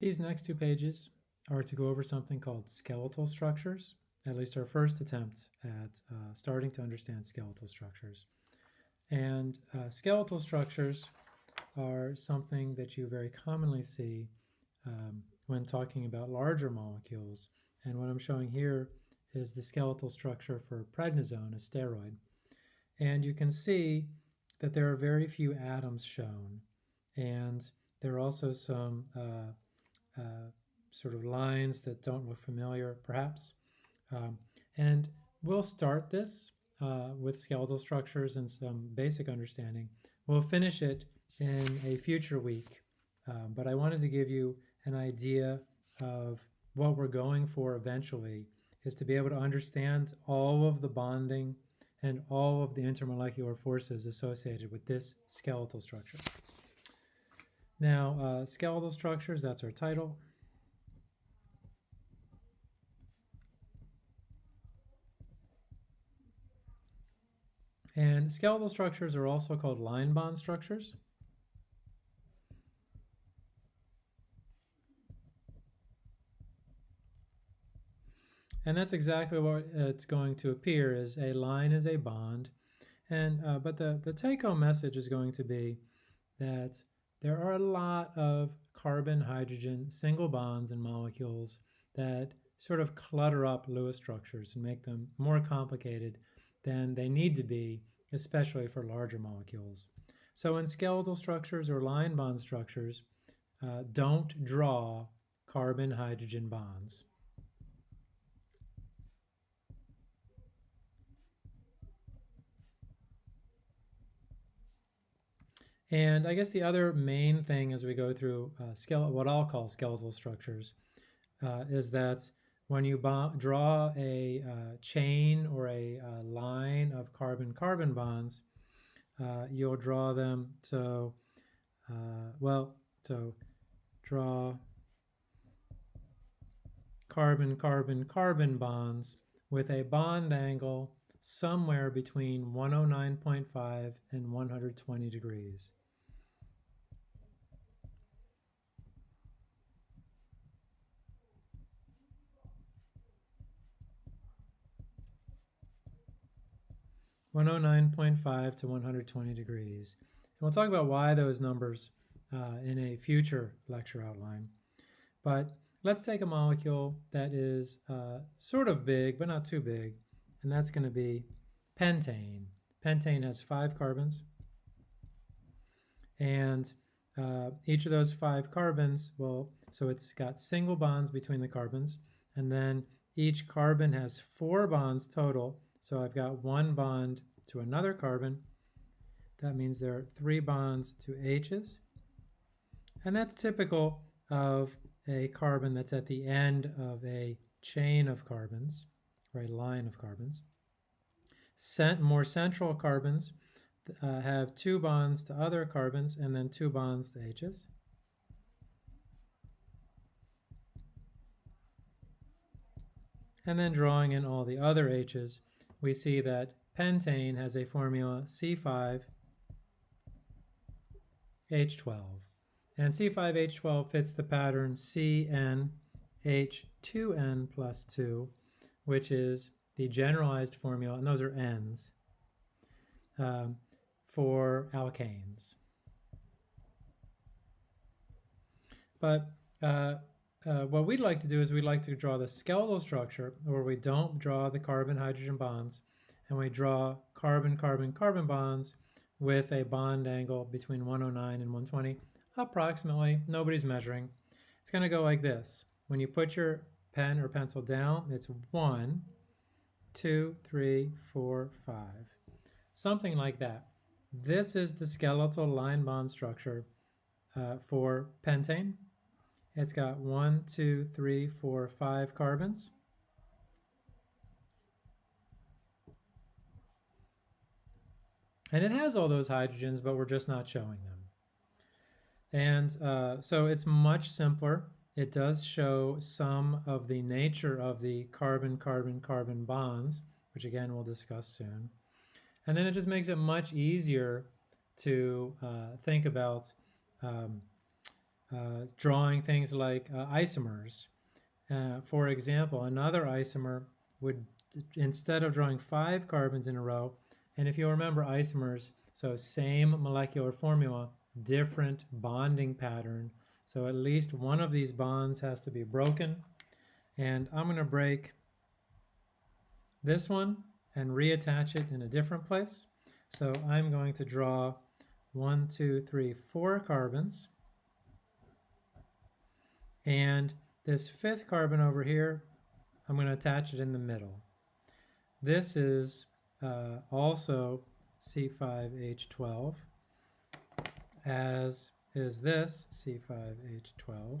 These next two pages are to go over something called skeletal structures, at least our first attempt at uh, starting to understand skeletal structures. And uh, skeletal structures are something that you very commonly see um, when talking about larger molecules. And what I'm showing here is the skeletal structure for prednisone, a steroid. And you can see that there are very few atoms shown. And there are also some uh, uh, sort of lines that don't look familiar, perhaps. Um, and we'll start this uh, with skeletal structures and some basic understanding. We'll finish it in a future week, um, but I wanted to give you an idea of what we're going for eventually is to be able to understand all of the bonding and all of the intermolecular forces associated with this skeletal structure. Now, uh, skeletal structures, that's our title. And skeletal structures are also called line bond structures. And that's exactly what it's going to appear is a line is a bond. And uh, but the, the take-home message is going to be that there are a lot of carbon, hydrogen, single bonds and molecules that sort of clutter up Lewis structures and make them more complicated than they need to be, especially for larger molecules. So in skeletal structures or line bond structures, uh, don't draw carbon-hydrogen bonds. And I guess the other main thing as we go through uh, what I'll call skeletal structures uh, is that when you draw a uh, chain or a uh, line of carbon-carbon bonds, uh, you'll draw them. So, uh, well, so draw carbon-carbon-carbon bonds with a bond angle somewhere between 109.5 and 120 degrees. 109.5 to 120 degrees. And we'll talk about why those numbers uh, in a future lecture outline. But let's take a molecule that is uh, sort of big, but not too big, and that's going to be pentane. Pentane has five carbons, and uh, each of those five carbons, well, so it's got single bonds between the carbons, and then each carbon has four bonds total, so I've got one bond to another carbon. That means there are three bonds to H's. And that's typical of a carbon that's at the end of a chain of carbons, a line of carbons. Cent more central carbons uh, have two bonds to other carbons and then two bonds to H's. And then drawing in all the other H's, we see that pentane has a formula C5H12. And C5H12 fits the pattern CnH2n plus 2, which is the generalized formula, and those are N's, um, for alkanes. But uh, uh, what we'd like to do is we'd like to draw the skeletal structure where we don't draw the carbon-hydrogen bonds and we draw carbon-carbon-carbon bonds with a bond angle between 109 and 120, approximately. Nobody's measuring. It's going to go like this. When you put your pen or pencil down, it's one, two, three, four, five. Something like that. This is the skeletal line bond structure uh, for pentane. It's got one, two, three, four, five carbons. And it has all those hydrogens, but we're just not showing them. And uh, so it's much simpler. It does show some of the nature of the carbon-carbon-carbon bonds, which again we'll discuss soon. And then it just makes it much easier to uh, think about um, uh, drawing things like uh, isomers. Uh, for example, another isomer would, instead of drawing five carbons in a row, and if you remember isomers, so same molecular formula, different bonding pattern. So at least one of these bonds has to be broken. And I'm going to break this one and reattach it in a different place. So I'm going to draw one, two, three, four carbons. And this fifth carbon over here, I'm going to attach it in the middle. This is uh, also C5H12, as is this C5H12.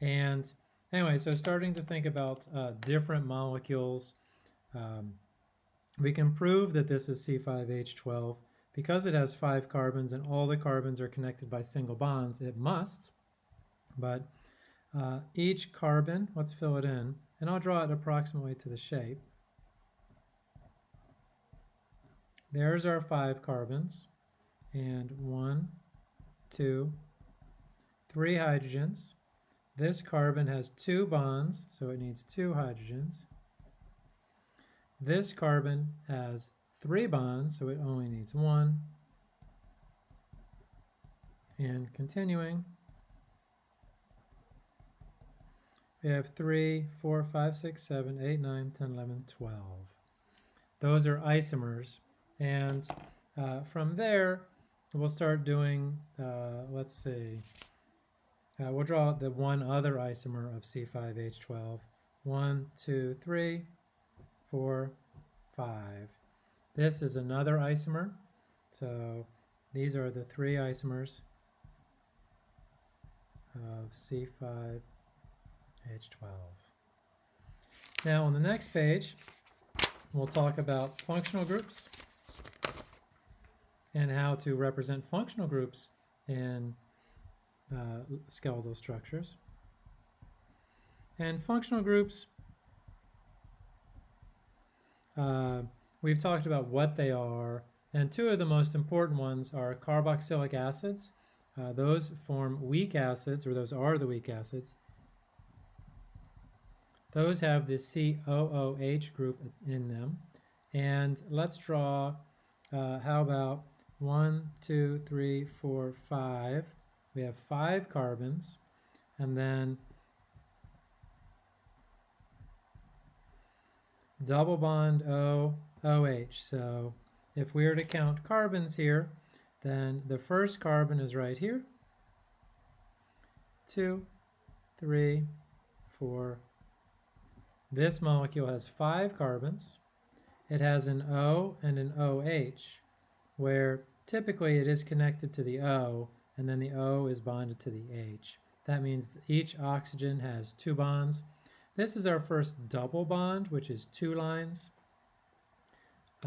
And anyway, so starting to think about uh, different molecules, um, we can prove that this is C5H12 because it has five carbons and all the carbons are connected by single bonds. It must, but uh, each carbon, let's fill it in, and I'll draw it approximately to the shape. There's our five carbons, and one, two, three hydrogens. This carbon has two bonds, so it needs two hydrogens. This carbon has three bonds, so it only needs one. And continuing, We have 3, 4, 5, 6, 7, 8, 9, 10, 11, 12. Those are isomers. And uh, from there, we'll start doing, uh, let's see, uh, we'll draw the one other isomer of C5H12. 1, 2, 3, 4, 5. This is another isomer. So these are the three isomers of C5H12. Now on the next page, we'll talk about functional groups and how to represent functional groups in uh, skeletal structures. And functional groups, uh, we've talked about what they are, and two of the most important ones are carboxylic acids. Uh, those form weak acids, or those are the weak acids, those have the COOH group in them. And let's draw, uh, how about one, two, three, four, five. We have five carbons. And then double bond O, OH. So if we were to count carbons here, then the first carbon is right here. Two, three, four, this molecule has five carbons. It has an O and an OH, where typically it is connected to the O, and then the O is bonded to the H. That means each oxygen has two bonds. This is our first double bond, which is two lines.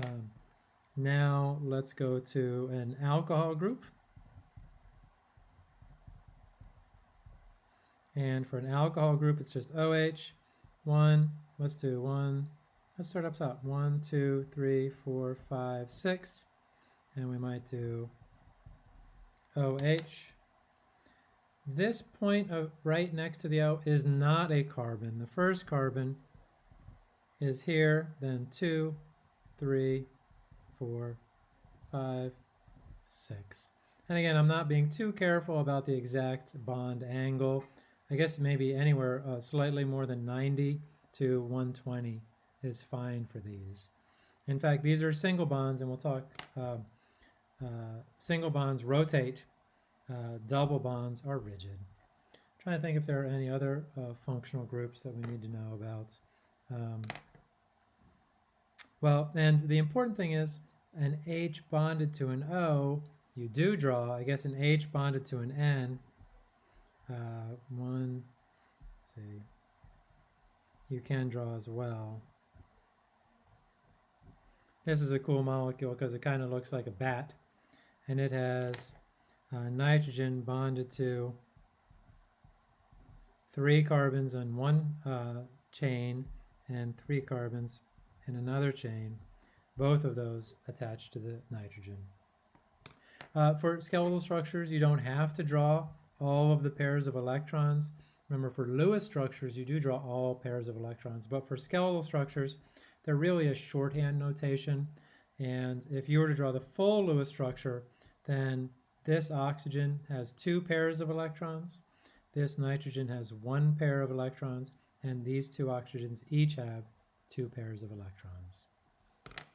Um, now let's go to an alcohol group. And for an alcohol group, it's just OH one, let's do one, let's start up top. One, two, three, four, five, six. And we might do OH. This point of right next to the O is not a carbon. The first carbon is here, then two, three, four, five, six. And again, I'm not being too careful about the exact bond angle. I guess maybe anywhere uh, slightly more than 90 to 120 is fine for these. In fact, these are single bonds, and we'll talk, uh, single bonds rotate, uh, double bonds are rigid. I'm trying to think if there are any other uh, functional groups that we need to know about. Um, well, and the important thing is an H bonded to an O, you do draw, I guess an H bonded to an N, uh, one, see, you can draw as well. This is a cool molecule because it kind of looks like a bat and it has uh, nitrogen bonded to three carbons on one uh, chain and three carbons in another chain, both of those attached to the nitrogen. Uh, for skeletal structures, you don't have to draw all of the pairs of electrons. Remember, for Lewis structures, you do draw all pairs of electrons, but for skeletal structures, they're really a shorthand notation. And if you were to draw the full Lewis structure, then this oxygen has two pairs of electrons, this nitrogen has one pair of electrons, and these two oxygens each have two pairs of electrons.